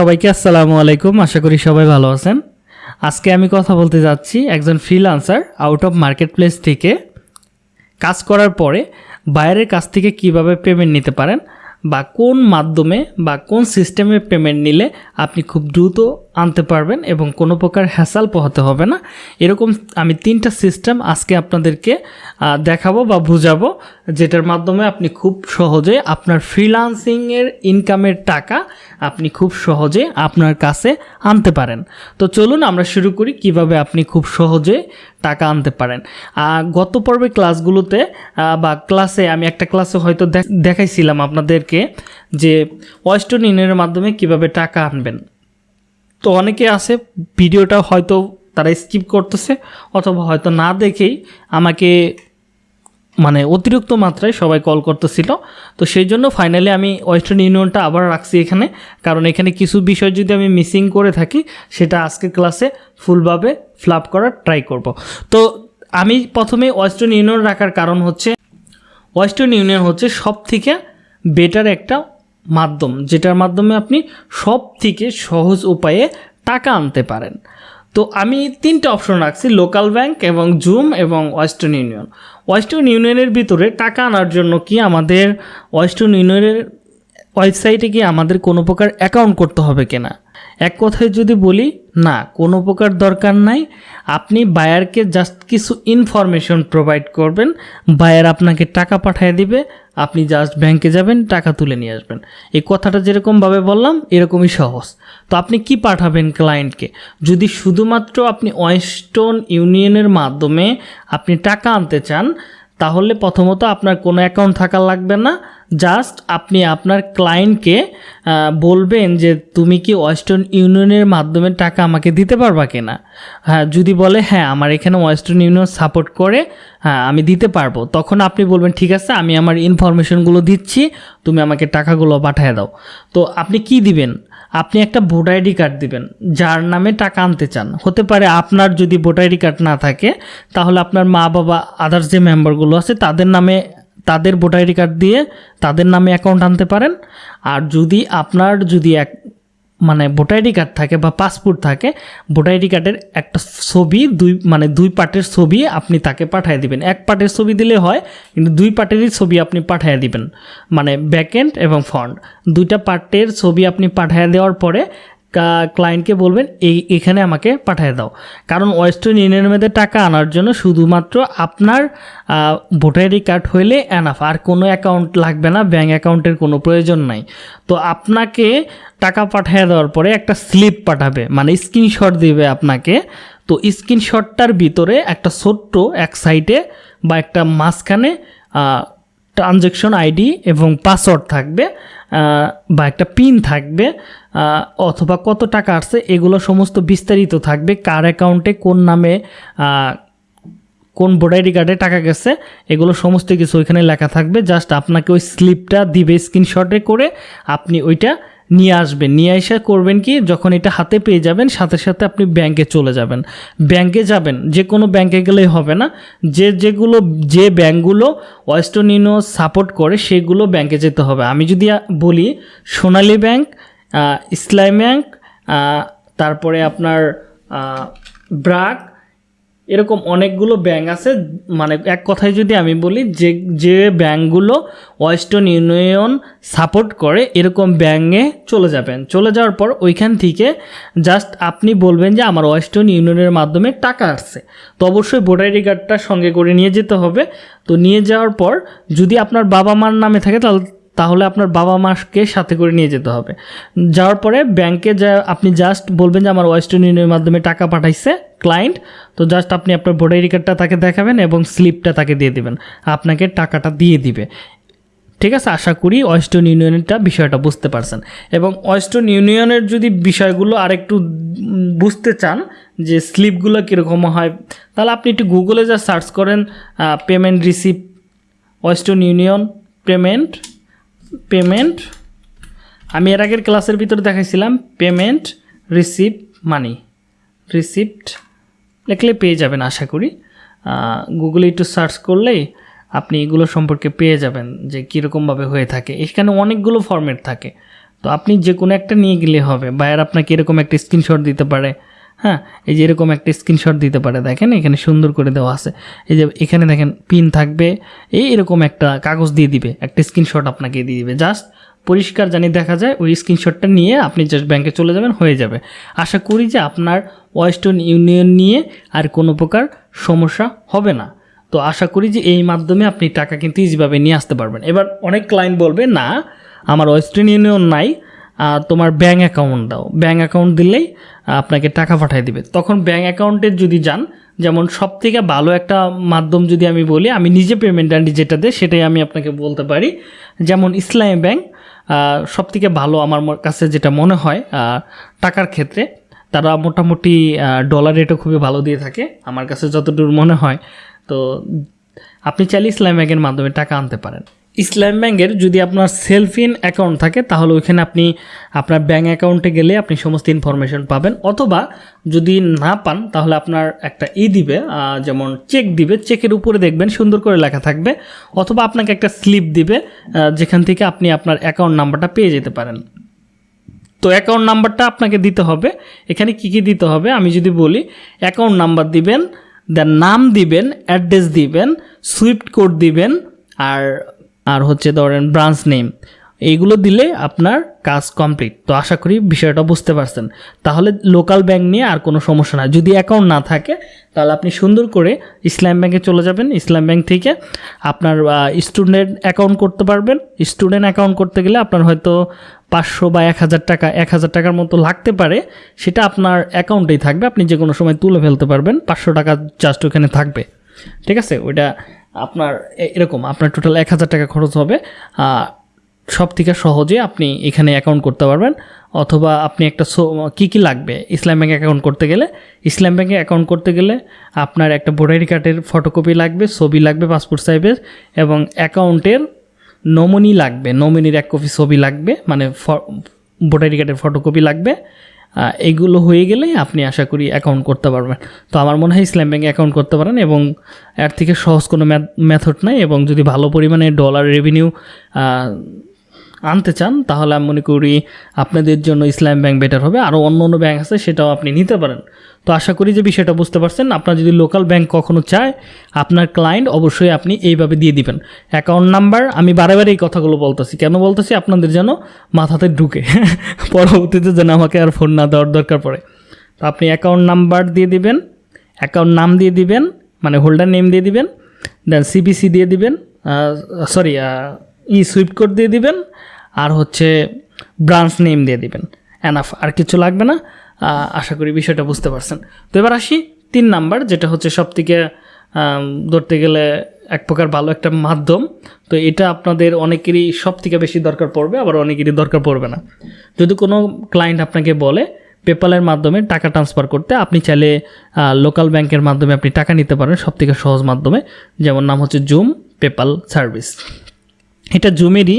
সবাইকে আসসালামু আলাইকুম। আশা করি সবাই ভালো আছেন। আজকে আমি কথা বলতে যাচ্ছি একজন freelancer out of marketplace থেকে। কাজ করার পরে বাইরের কাছ থেকে কীভাবে পেমেন্ট নিতে পারেন বা কোন মাধ্যমে বা কোন সিস্টেমে পেমেন্ট নিলে আপনি খুব দ্রুত আনতে পারবেন এবং কোনো প্রকার হ্যাসাল পোহাতে হবে না। এরকম আমি তিনটা সিস্টেম আজকে আপনাদেরকে দেখাবো বা বুঝাবো, যেটার মাধ্যমে আপনি খুব সহজে আপনার ফ্রিলান্সিংয়ের ইনকামের টাকা আপনি খুব সহজে আপনার কাছে আনতে পারেন। তো চলুন আমরা শুরু করি কীভাবে আপনি খুব সহজে টাকা আনতে পারেন। গত পর্বে ক্লাসগুলোতে বা ক্লাসে আমি একটা ক্লাসে হয়তো দেখ- দেখাইছিলাম আপনাদেরকে যে ওয়েস্টার্ন ইউনিয়নের মাধ্যমে কীভাবে টাকা আনবেন। তো অনেকে আছে, ভিডিওটা হয়তো তারা স্কিপ করতেছে অথবা হয়তো না দেখেই আমাকে মানে অতিরিক্ত মাত্রায় সবাই কল করতেছিল। তো সেই জন্য ফাইনালি আমি ওয়েস্টার্ন ইউনিয়নটা আবার রাখছি এখানে। কারণ এখানে কিছু বিষয় যদি আমি মিসিং করে থাকি, সেটা আজকের ক্লাসে ফুলভাবে ফ্লাপ করার ট্রাই করব। তো আমি প্রথমে ওয়েস্টার্ন ইউনিয়ন রাখার কারণ হচ্ছে ওয়েস্টার্ন ইউনিয়ন হচ্ছে সব থেকে বেটার একটা মাধ্যম, যেটার মাধ্যমে আপনি সব থেকে সহজ উপায়ে টাকা আনতে পারেন। তো আমি তিনটে অপশন রাখছি, লোকাল ব্যাংক এবং জুম এবং ওয়েস্টার্ন ইউনিয়ন। ওয়েস্টার্ন ইউনিয়নের ভিতরে টাকা আনার জন্য কি আমাদের, ওয়েস্টার্ন ইউনিয়নের ওয়েবসাইটে কি আমাদের কোনো প্রকার অ্যাকাউন্ট করতে হবে কিনা? এক কথায় যদি বলি, না, কোনো প্রকার দরকার নাই। আপনি বায়ারকে জাস্ট কিছু ইনফরমেশন প্রোভাইড করবেন। বায়ার আপনাকে টাকা পাঠিয়ে দিবে। আপনি জাস্ট ব্যাংকে যাবেন, টাকা তুলে নিয়ে আসবেন। এই কথাটা যেরকমভাবে বললাম, এরকমই সহজ। তো আপনি কি পাঠাবেন ক্লায়েন্টকে যদি শুধুমাত্র আপনি ওয়েস্টার্ন ইউনিয়নের মাধ্যমে আপনি টাকা আনতে চান তাহলে প্রথমত আপনার কোনো অ্যাকাউন্ট থাকা লাগবে না। জাস্ট আপনি আপনার ক্লায়েন্টকে বলবেন যে তুমি কি ওয়েস্টার্ন ইউনিয়নের মাধ্যমে টাকা আমাকে দিতে পারবা কিনা? হ্যাঁ যদি বলে হ্যাঁ আমার এখানে ওয়েস্টার্ন ইউনিয়ন সাপোর্ট করে হ্যাঁ আমি দিতে পারব। তখন আপনি বলবেন, ঠিক আছে, আমি আমার ইনফরমেশনগুলো দিচ্ছি, তুমি আমাকে টাকাগুলো পাঠিয়ে দাও। তো আপনি কি দিবেন? আপনি একটা ভোটার আইডি কার্ড দেবেন, যার নামে টাকা আনতে চান। হতে পারে আপনার যদি ভোটার আইডি কার্ড না থাকে, তাহলে আপনার মা, বাবা আদার্স যে মেম্বারগুলো আছে, তাদের নামে, তাদের ভোটার আইডি কার্ড দিয়ে তাদের নামে অ্যাকাউন্ট আনতে পারেন। আর যদি আপনার যদি এক মানে ভোটার আইডি কার্ড থাকে বা পাসপোর্ট থাকে ভোটার আইডি কার্ডের একটা ছবি, দুই মানে দুই পার্টের ছবি আপনি তাকে পাঠিয়ে দিবেন। এক পার্টের ছবি দিলে হয়, কিন্তু দুই পার্টেরই ছবি আপনি পাঠিয়ে দিবেন মানে ব্যাকএন্ড এবং ফ্রন্ট দুইটা পার্টের ছবি আপনি পাঠিয়ে দেওয়ার পরে ক্লায়েন্টকে বলবেন, এই, এখানে আমাকে পাঠিয়ে দাও। কারণ ওয়েস্টার্ন ইউনিয়নের মধ্যে টাকা আনার জন্য শুধুমাত্র আপনার ভোটার আইডি কার্ড হইলে এনাফ আর কোনো অ্যাকাউন্ট লাগবে না ব্যাঙ্ক অ্যাকাউন্টের কোনো প্রয়োজন নাই। তো আপনাকে টাকা পাঠিয়ে দেওয়ার পরে একটা স্লিপ পাঠাবে মানে স্ক্রিনশট দিবে আপনাকে। তো স্ক্রিনশটটার ভিতরে একটা ছোট্ট এক সাইডে বা একটা মাঝখানে ট্রানজ্যাকশন আইডি এবং পাসওয়ার্ড থাকবে বা একটা পিন থাকবে অথবা কত টাকা আসছে এগুলো সমস্ত বিস্তারিত থাকবে, কার অ্যাকাউন্টে কোন নামে কোন ভোটার আইডি কার্ডে টাকা গেছে, এগুলো সমস্ত কিছু ওইখানে লেখা থাকবে। জাস্ট আপনাকে ওই স্লিপটা দিবে স্ক্রিনশটে করে, আপনি ওইটা নিয়ে আসবেন। নিয়ে এসে করবেন কি, যখন এটা হাতে পেয়ে যাবেন, সাথে সাথে আপনি ব্যাংকে চলে যাবেন। ব্যাংকে যাবেন, যে কোনো ব্যাংকে গেলেই হবে না। যে যেগুলো, যে ব্যাংকগুলো ওয়েস্টার্ন ইউনিয়ন সাপোর্ট করে, সেগুলো ব্যাংকে যেতে হবে। আমি যদি বলি সোনালী ব্যাংক ইসলাম ব্যাংক তারপরে আপনার ব্রাক এরকম অনেকগুলো ব্যাঙ্ক আছে। মানে এক কথায় যদি আমি বলি, যে যে ব্যাংকগুলো ওয়েস্টার্ন ইউনিয়ন সাপোর্ট করে, এরকম ব্যাঙ্কে চলে যাবেন। চলে যাওয়ার পর ওইখান থেকে জাস্ট আপনি বলবেন যে, আমার ওয়েস্টার্ন ইউনিয়নের মাধ্যমে টাকা আসছে। তো অবশ্যই ভোটার আইডি কার্ডটা সঙ্গে করে নিয়ে যেতে হবে। তো নিয়ে যাওয়ার পর যদি আপনার বাবা মার নামে থাকে, তাহলে তাহলে আপনার বাবা মাকে সাথে করে নিয়ে যেতে হবে। যাওয়ার পরে ব্যাংকে যা আপনি জাস্ট বলবেন যে আমার ওয়েস্টার্ন ইউনিয়নের মাধ্যমে টাকা পাঠাইছে ক্লায়েন্ট তো জাস্ট আপনি আপনার ভোটার আইডি কার্ডটা তাকে দেখাবেন এবং স্লিপটা তাকে দিয়ে দিবেন। আপনাকে টাকাটা দিয়ে দিবে। ঠিক আছে? আশা করি ওয়েস্টার্ন ইউনিয়নেরটা বিষয়টা বুঝতে পারছেন। এবং ওয়েস্টার্ন ইউনিয়নের যদি বিষয়গুলো আরেকটু উম, বুঝতে চান যে স্লিপগুলো কীরকম হয় তাহলে আপনি একটু গুগলে যা সার্চ করেন payment receipt Western Union payment payment আমি এর আগের ক্লাসের ভিতরে দেখাইছিলাম পেমেন্ট রিসিভ মানি রিসিপ্ট লিখলে পেয়ে যাবেন আশা করি। গুগলে একটু সার্চ করলেই আপনি এগুলো সম্পর্কে পেয়ে যাবেন যে কীরকমভাবে হয়ে থাকে। এখানে অনেকগুলো ফর্মেট থাকে। তো তো আপনি যে কোনো একটা নিয়ে গেলে হবে বায়ার আপনাকে এরকম একটা স্ক্রিনশট দিতে পারে। হ্যাঁ এই যে এরকম একটা স্ক্রিনশট দিতে পারে, দেখেন, এখানে সুন্দর করে দেওয়া আছে। এই যে এখানে দেখেন পিন থাকবে, এই এরকম একটা কাগজ দিয়ে দিবে, একটা স্ক্রিনশট আপনাকে দিয়ে দিবে। জাস্ট পরিষ্কার জানি দেখা যায়, ওই স্ক্রিনশটটা নিয়ে আপনি জাস্ট ব্যাংকে চলে যাবেন, হয়ে যাবে। আশা করি যে আপনার ওয়েস্টার্ন ইউনিয়ন নিয়ে আর কোনো প্রকার সমস্যা হবে না। তো আশা করি যে এই মাধ্যমে আপনি টাকা কিন্তু ইজিভাবে নিয়ে আসতে পারবেন। এবার অনেক ক্লায়েন্ট বলবে, না, আমার ওয়েস্টার্ন ইউনিয়ন নাই তোমার ব্যাঙ্ক অ্যাকাউন্ট দাও। ব্যাঙ্ক অ্যাকাউন্ট দিলেই আপনাকে টাকা পাঠিয়ে দিবে। তখন ব্যাঙ্ক অ্যাকাউন্টের যদি যান, যেমন সব থেকে ভালো একটা মাধ্যম যদি আমি বলি, আমি নিজে পেমেন্ট আন্টি যেটা দেয়, সেটাই আমি আপনাকে বলতে পারি। যেমন ইসলামী ব্যাংক সব থেকে ভালো আমার কাছে যেটা মনে হয় টাকার ক্ষেত্রে, তারা মোটামুটি ডলার রেটও খুবই ভালো দিয়ে থাকে। আমার কাছে যতদূর মনে হয়, তো আপনি চাইলে ইসলাম ব্যাংকের মাধ্যমে টাকা আনতে পারেন। ইসলাম ব্যাংকের যদি আপনার সেলফ ইন অ্যাকাউন্ট থাকে, তাহলে ওইখানে আপনি আপনার ব্যাঙ্ক অ্যাকাউন্টে গেলে আপনি সমস্ত ইনফরমেশন পাবেন। অথবা যদি না পান, তাহলে আপনার একটা ই দিবে যেমন চেক দিবে। চেকের উপরে দেখবেন সুন্দর করে লেখা থাকবে। অথবা আপনাকে একটা স্লিপ দিবে যেখান থেকে আপনি আপনার অ্যাকাউন্ট নাম্বারটা পেয়ে যেতে পারেন। তো অ্যাকাউন্ট নাম্বারটা আপনাকে দিতে হবে। এখানে কি কি দিতে হবে? আমি যদি বলি, অ্যাকাউন্ট নাম্বার দিবেন, দেন নাম দিবেন, অ্যাড্রেস দিবেন, সুইফট কোড দিবেন, আর আর হচ্ছে ধরেন ব্রাঞ্চ নেম এইগুলো দিলে আপনার কাজ কমপ্লিট তো আশা করি বিষয়টা বুঝতে পারছেন। তাহলে লোকাল ব্যাংক নিয়ে আর কোনো সমস্যা না যদি অ্যাকাউন্ট না থাকে, তাহলে আপনি সুন্দর করে ইসলাম ব্যাংকে চলে যাবেন। ইসলাম ব্যাংক থেকে আপনার স্টুডেন্ট অ্যাকাউন্ট করতে পারবেন। স্টুডেন্ট অ্যাকাউন্ট করতে গেলে আপনার হয়তো পাঁচশো বা এক হাজার টাকা, এক হাজার টাকার মতো লাগতে পারে। সেটা আপনার অ্যাকাউন্টেই থাকবে। আপনি যে কোনো সময় তুলে ফেলতে পারবেন। পাঁচশো টাকা জাস্ট ওখানে থাকবে। ঠিক আছে? ওইটা আপনার এরকম, আপনার টোটাল এক হাজার টাকা খরচ হবে সব থেকে সহজে আপনি এখানে অ্যাকাউন্ট করতে পারবেন, অথবা আপনি একটা কী কী লাগবে ইসলাম ব্যাংক অ্যাকাউন্ট করতে গেলে? ইসলাম ব্যাঙ্কে অ্যাকাউন্ট করতে গেলে আপনার একটা ভোটার কার্ডের ফটোকপি লাগবে, ছবি লাগবে পাসপোর্ট সাইজের এবং অ্যাকাউন্টের নমিনি লাগবে নমিনির এক কপি ছবি লাগবে মানে ভোটার কার্ডের ফটোকপি লাগবে এগুলো হয়ে গেলে আপনি আশা করি অ্যাকাউন্ট করতে পারবেন। তো আমার মনে হয় ইসলাম ব্যাঙ্কে অ্যাকাউন্ট করতে পারেন এবং এর থেকে সহজ কোনো মেথড নাই এবং যদি ভালো পরিমাণে ডলার রেভিনিউ আনতে চান, তাহলে আমি মনে করি আপনাদের জন্য ইসলাম ব্যাংক বেটার হবে। আরও অন্য অন্য ব্যাংক আছে, সেটাও আপনি নিতে পারেন। তো আশা করি যে বিষয়টা বুঝতে পারছেন। আপনার যদি লোকাল ব্যাংক কখনো চায়, আপনার ক্লায়েন্ট অবশ্যই আপনি এইভাবে দিয়ে দিবেন। অ্যাকাউন্ট নাম্বার আমি বারে বারে এই কথাগুলো বলতেছি। কেন বলতেছি? আপনাদের যেন মাথাতে ঢুকে। পরবর্তীতে যেন আমাকে আর ফোন না দেওয়ার দরকার পড়ে। তো আপনি অ্যাকাউন্ট নাম্বার দিয়ে দিবেন অ্যাকাউন্ট নাম দিয়ে দিবেন মানে হোল্ডার নেম দিয়ে দিবেন দেন সিবিসি দিয়ে দিবেন সরি ই সুইফট কোড দিয়ে দিবেন, আর হচ্ছে ব্রাঞ্চ নেম দিয়ে দিবেন। এনাফ আর কিছু লাগবে না। আশা করি বিষয়টা বুঝতে পারছেন। তো এবার আসি তিন নাম্বার, যেটা হচ্ছে সব থেকে ধরতে গেলে এক প্রকার ভালো একটা মাধ্যম। তো এটা আপনাদের অনেকেরই সব থেকে বেশি দরকার পড়বে, আবার অনেকেরই দরকার পড়বে না। যদি কোনো ক্লায়েন্ট আপনাকে বলে পেপালের মাধ্যমে টাকা ট্রান্সফার করতে, আপনি চাইলে লোকাল ব্যাংকের মাধ্যমে আপনি টাকা নিতে পারেন সব থেকে সহজ মাধ্যমে। যেমন নাম হচ্ছে জুম পেপাল সার্ভিস এটা জুমেরই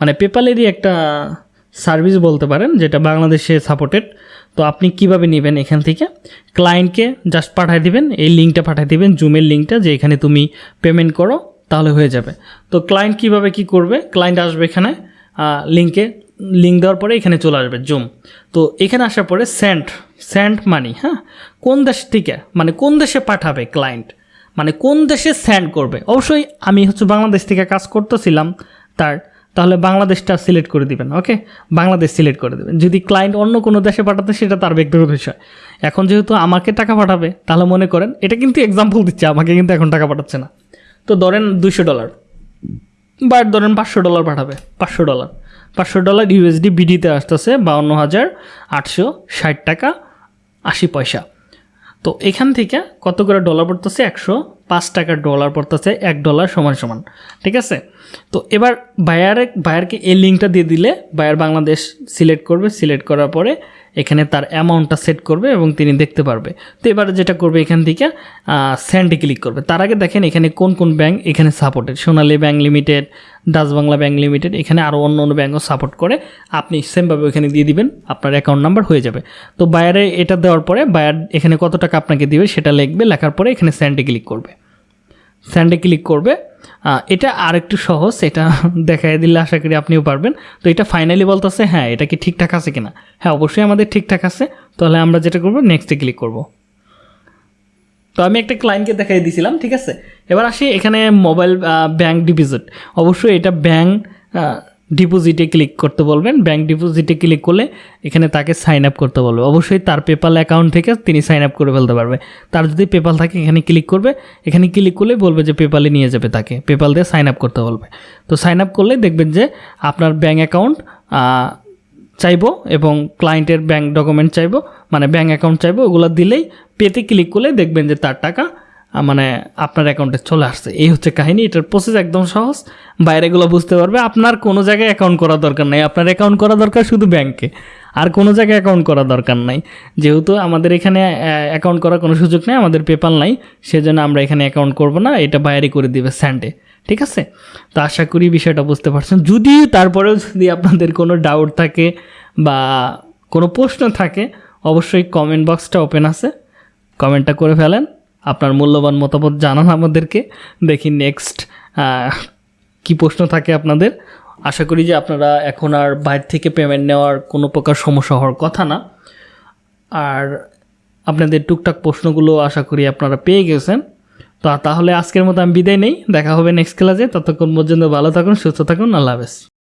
মানে পেপালেরই একটা সার্ভিস বলতে পারেন, যেটা বাংলাদেশে সাপোর্টেড তো আপনি কীভাবে নেবেন এখান থেকে? ক্লায়েন্টকে জাস্ট পাঠিয়ে দিবেন, এই লিঙ্কটা পাঠিয়ে দিবেন, জুমের লিঙ্কটা, যে এখানে তুমি পেমেন্ট করো, তাহলে হয়ে যাবে। তো ক্লায়েন্ট কীভাবে কি করবে? ক্লায়েন্ট আসবে এখানে লিঙ্কে, লিঙ্ক দেওয়ার পরে এখানে চলে আসবে, জুম। তো এখানে আসার পরে সেন্ট সেন্ট মানি হ্যাঁ? কোন দেশ থেকে মানে কোন দেশে পাঠাবে ক্লায়েন্ট? মানে কোন দেশে স্যান্ড করবে? অবশ্যই আমি হচ্ছে বাংলাদেশ থেকে কাজ করতেছিলাম তার, তাহলে বাংলাদেশটা সিলেক্ট করে দিবেন ওকে বাংলাদেশ সিলেক্ট করে দেবেন। যদি ক্লায়েন্ট অন্য কোনো দেশে পাঠাতে, সেটা তার ব্যক্তিগত বিষয়। এখন যেহেতু আমাকে টাকা পাঠাবে, তাহলে মনে করেন, এটা কিন্তু এক্সাম্পল দিচ্ছে, আমাকে কিন্তু এখন টাকা পাঠাচ্ছে না। তো ধরেন দুশো ডলার বা ধরেন পাঁচশো ডলার পাঠাবে, পাঁচশো ডলার পাঁচশো ডলার ইউএসডি বিডিতে আসতেছে, বাউন্ন হাজার আটশো ষাট টাকা আশি পয়সা। তো এখান থেকে কত করে ডলার পড়তেছে? একশো পাঁচ টাকার ডলার পড়তেছে, এক ডলার সমান সমান, ঠিক আছে? তো এবার বায়ারে বায়ারকে এই লিঙ্কটা দিয়ে দিলে বায়ার বাংলাদেশ সিলেক্ট করবে সিলেক্ট করার পরে এখানে তার অ্যামাউন্টটা সেট করবে এবং তিনি দেখতে পারবে। তো এবার যেটা করবে এখান থেকে স্যান্ডে ক্লিক করবে। তার আগে দেখেন এখানে কোন কোন ব্যাংক এখানে supported Sonali bank limited Dutch Bangla bank limited এখানে আরও অন্য অন্য ব্যাঙ্কও সাপোর্ট করে। আপনি সেমভাবে ওখানে দিয়ে দিবেন, আপনার অ্যাকাউন্ট নাম্বার হয়ে যাবে। তো বায়ারে এটা দেওয়ার পরে বায়ার এখানে কত টাকা আপনাকে দিবে সেটা লিখবে, লেখার পরে এখানে স্যান্ডে ক্লিক করবে। স্যান্ডে ক্লিক করবে। এটা আর একটু সহজ, এটা দেখাই দিলে আশা করি আপনিও পারবেন। তো এটা ফাইনালি বলতেছে হ্যাঁ এটা কি ঠিকঠাক আছে কিনা? হ্যাঁ অবশ্যই আমাদের ঠিকঠাক আছে। তাহলে আমরা যেটা করব নেক্সটে ক্লিক করব। তো আমি একটা ক্লায়েন্টকে দেখাই দিয়েছিলাম ঠিক আছে? এবার আসি এখানে মোবাইল ব্যাংক ডিপোজিট অবশ্যই এটা ব্যাংক ডিপোজিটে ক্লিক করতে বলবেন। ব্যাংক ডিপোজিটে ক্লিক করলে এখানে তাকে সাইন আপ করতে বলবে। অবশ্যই তার পেপাল অ্যাকাউন্ট থেকে তিনি সাইন আপ করে ফেলতে পারবে। তার যদি পেপাল থাকে, এখানে ক্লিক করবে। এখানে ক্লিক করলে বলবে যে পেপালে নিয়ে যাবে তাকে। পেপাল দিয়ে সাইন আপ করতে বলবে। তো সাইন আপ করলে দেখবেন যে আপনার ব্যাংক অ্যাকাউন্ট চাইব এবং ক্লায়েন্টের ব্যাঙ্ক ডকুমেন্ট চাইব মানে ব্যাঙ্ক অ্যাকাউন্ট চাইব, ওগুলো দিলেই পেতে ক্লিক করলে দেখবেন যে তার টাকা মানে আপনার অ্যাকাউন্টে চলে আসছে। এই হচ্ছে কাহিনী, এটার প্রসেস একদম সহজ। বাইরেগুলো বুঝতে পারবে, আপনার কোনো জায়গায় অ্যাকাউন্ট করা দরকার নাই। আপনার অ্যাকাউন্ট করা দরকার শুধু ব্যাংকে আর কোনো জায়গায় অ্যাকাউন্ট করা দরকার নাই। যেহেতু আমাদের এখানে অ্যাকাউন্ট করার কোনো সুযোগ নেই, আমাদের পেপাল নাই, সেজন্য আমরা এখানে অ্যাকাউন্ট করব না, এটা বাইরে করে দিবে স্যান্ডে ঠিক আছে? তো আশা করি বিষয়টা বুঝতে পারছেন। যদি তারপরেও যদি আপনাদের কোনো ডাউট থাকে বা কোনো প্রশ্ন থাকে, অবশ্যই কমেন্ট বক্সটা ওপেন আছে। কমেন্টটা করে ফেলেন। আপনার মূল্যবান মতামত জানান আমাদেরকে। দেখি নেক্সট কি প্রশ্ন থাকে আপনাদের। আশা করি যে আপনারা এখন আর বাইরে থেকে পেমেন্ট নেওয়ার কোনো প্রকার সমস্যা হওয়ার কথা না। আর আপনাদের টুকটাক প্রশ্নগুলো আশা করি আপনারা পেয়ে গেছেন। তো তাহলে আজকের মতো আমি বিদায় নেই। দেখা হবে নেক্সট ক্লাসে ততক্ষণ পর্যন্ত ভালো থাকুন, সুস্থ থাকুন। আল্লাহ হাফেজ।